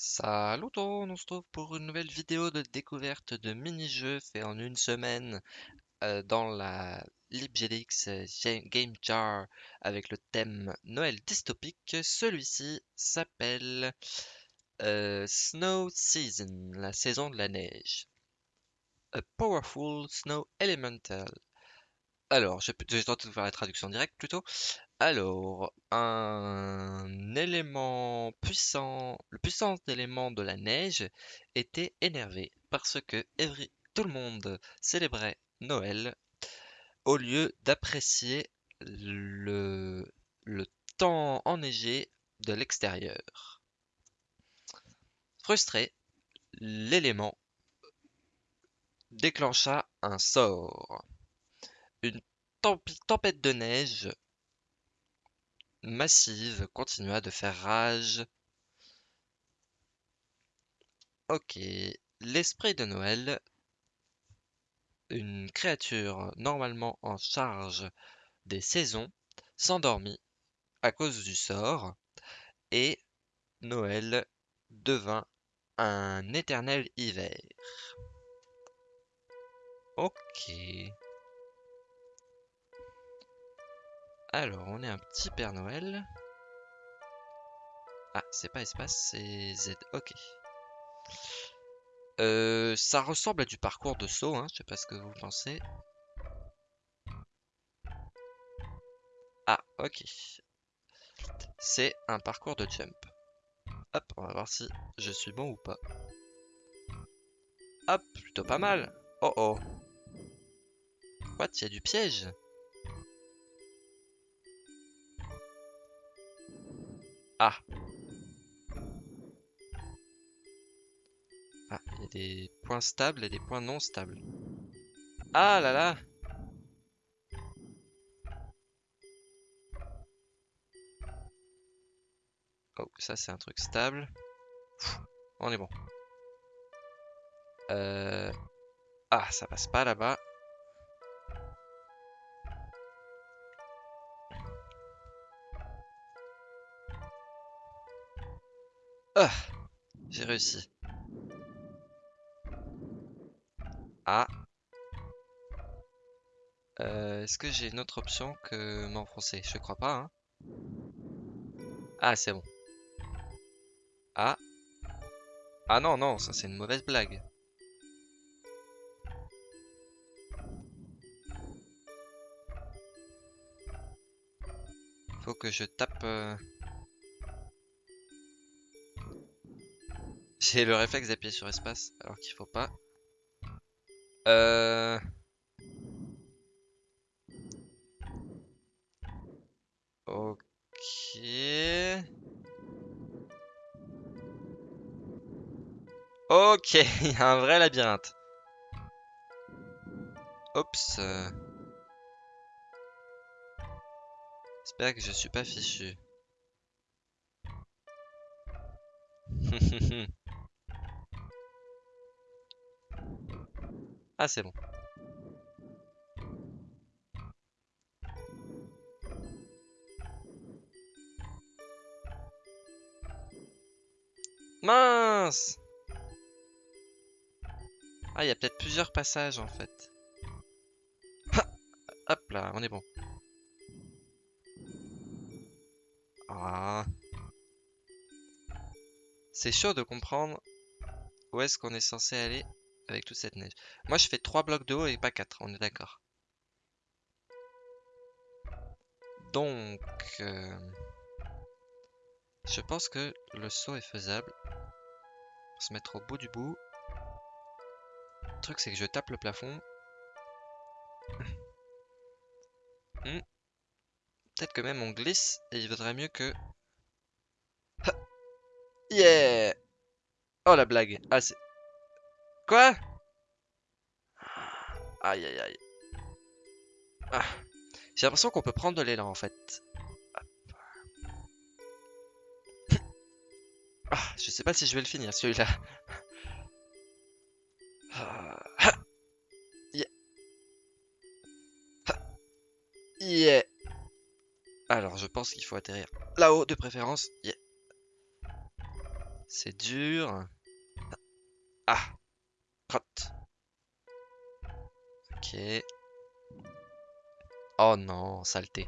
Salut tout on se retrouve pour une nouvelle vidéo de découverte de mini-jeux fait en une semaine euh, dans la LibGDX euh, Game Jar avec le thème Noël dystopique. Celui-ci s'appelle euh, Snow Season, la saison de la neige. A Powerful Snow Elemental. Alors, je vais tenter de faire la traduction directe plutôt. Alors, un élément puissant, le puissant élément de la neige était énervé parce que tout le monde célébrait Noël au lieu d'apprécier le temps enneigé de l'extérieur. Frustré, l'élément déclencha un sort. Une tempête de neige massive continua de faire rage. Ok, l'esprit de Noël, une créature normalement en charge des saisons, s'endormit à cause du sort et Noël devint un éternel hiver. Ok. Alors, on est un petit Père Noël. Ah, c'est pas espace, c'est Z. Ok. Euh, ça ressemble à du parcours de saut, hein, je sais pas ce que vous pensez. Ah, ok. C'est un parcours de jump. Hop, on va voir si je suis bon ou pas. Hop, plutôt pas mal. Oh oh. What, il y a du piège? Ah Ah, il y a des points stables et des points non stables. Ah là là Oh, ça c'est un truc stable. on est bon. Euh... Ah, ça passe pas là-bas. Ah, j'ai réussi. Ah. Euh, est-ce que j'ai une autre option que m'enfoncer Je crois pas. Hein. Ah, c'est bon. Ah. Ah non, non, ça c'est une mauvaise blague. Faut que je tape... Euh, J'ai le réflexe d'appuyer sur espace alors qu'il faut pas. Euh... Ok. Ok, il y a un vrai labyrinthe. Oups. J'espère que je suis pas fichu. Ah, c'est bon. Mince Ah, il y a peut-être plusieurs passages en fait. Hop là, on est bon. Ah. C'est chaud de comprendre où est-ce qu'on est censé aller avec toute cette neige. Moi, je fais 3 blocs de haut et pas 4, on est d'accord. Donc, euh, je pense que le saut est faisable. On se mettre au bout du bout. Le truc, c'est que je tape le plafond. Hmm. Peut-être que même on glisse et il vaudrait mieux que... Yeah Oh la blague Ah c'est... Quoi? Aïe aïe aïe. Ah. J'ai l'impression qu'on peut prendre de l'élan en fait. Ah, je sais pas si je vais le finir celui-là. Ah. Yeah. Alors je pense qu'il faut atterrir là-haut de préférence. Yeah. C'est dur. Ah Ok. Oh non, saleté.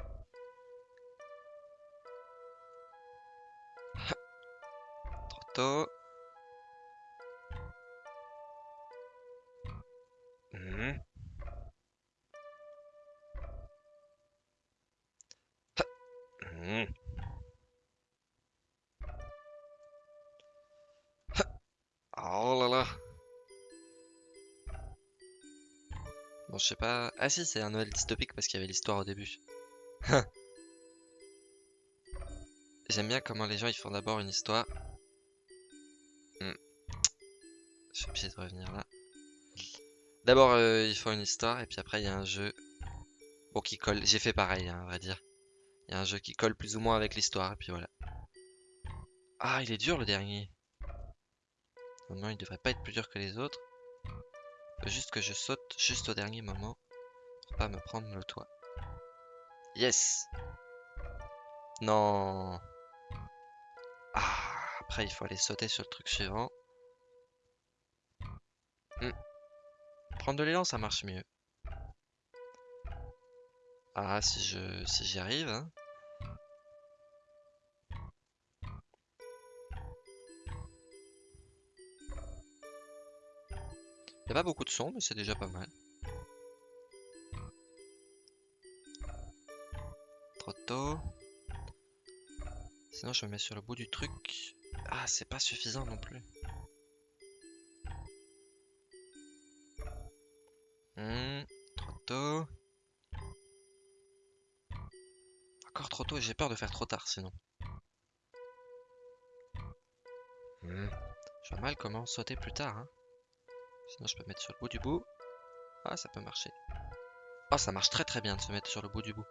Trop tôt. Je sais pas. Ah si, c'est un Noël dystopique parce qu'il y avait l'histoire au début. J'aime bien comment les gens ils font d'abord une histoire. Hmm. Je suis obligé de revenir là. D'abord euh, ils font une histoire et puis après il y a un jeu. Bon qui colle. J'ai fait pareil, hein, à vrai dire. Il y a un jeu qui colle plus ou moins avec l'histoire et puis voilà. Ah, il est dur le dernier. Non, il devrait pas être plus dur que les autres. Juste que je saute juste au dernier moment pour pas me prendre le toit. Yes Non Ah Après, il faut aller sauter sur le truc suivant. Hmm. Prendre de l'élan, ça marche mieux. Ah, si je si j'y arrive, hein. Il a pas beaucoup de son, mais c'est déjà pas mal. Trop tôt. Sinon, je me mets sur le bout du truc. Ah, c'est pas suffisant non plus. Hmm, trop tôt. Encore trop tôt, j'ai peur de faire trop tard sinon. Hmm, je vois mal comment sauter plus tard. Hein. Sinon, je peux mettre sur le bout du bout. Ah, ça peut marcher. Oh, ça marche très très bien de se mettre sur le bout du bout.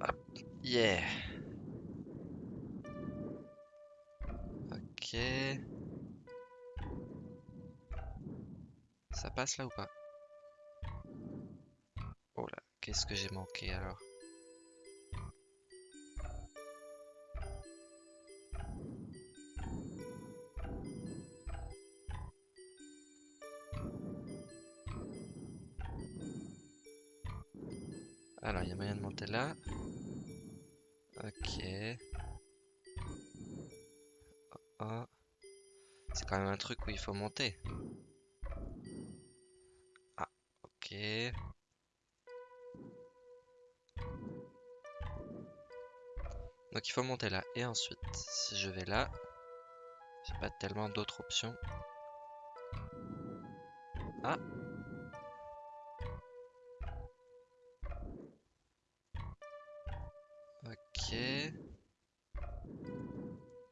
Hop. Yeah. Ok. Ça passe là ou pas? Oh là, qu'est-ce que j'ai manqué alors? Alors, il y a moyen de monter là. Ok. Oh, oh. C'est quand même un truc où il faut monter. Ah, ok. Donc il faut monter là. Et ensuite, si je vais là, j'ai pas tellement d'autres options. Ah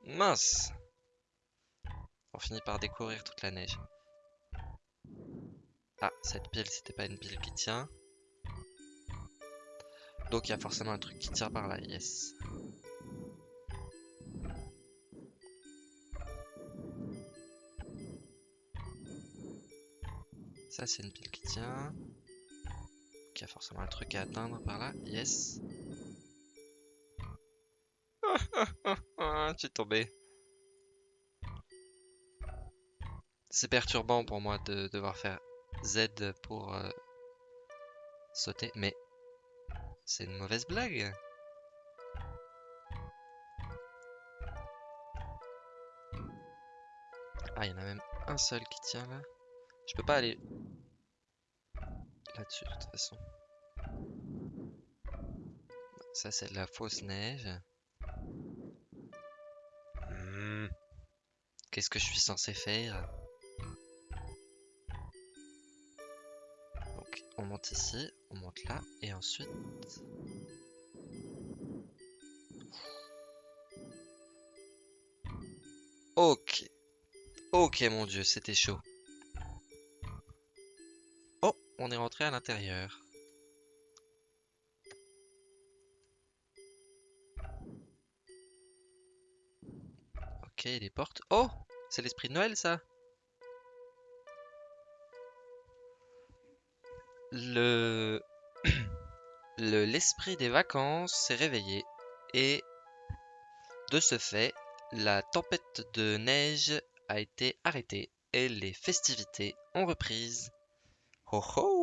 Mince On finit par découvrir toute la neige. Ah, cette pile, c'était pas une pile qui tient. Donc il y a forcément un truc qui tire par là, yes. Ça, c'est une pile qui tient. Donc il y a forcément un truc à atteindre par là, yes. tu es tombé. C'est perturbant pour moi de devoir faire Z pour euh, sauter, mais c'est une mauvaise blague. Ah, il y en a même un seul qui tient là. Je peux pas aller là-dessus de toute façon. Ça, c'est de la fausse neige. Qu'est-ce que je suis censé faire Donc, on monte ici, on monte là, et ensuite... Ok. Ok, mon dieu, c'était chaud. Oh, on est rentré à l'intérieur. Ok, les portes. Oh C'est l'esprit de Noël, ça Le... Le l'esprit des vacances s'est réveillé et De ce fait, la tempête de neige a été arrêtée et les festivités ont reprise. Ho ho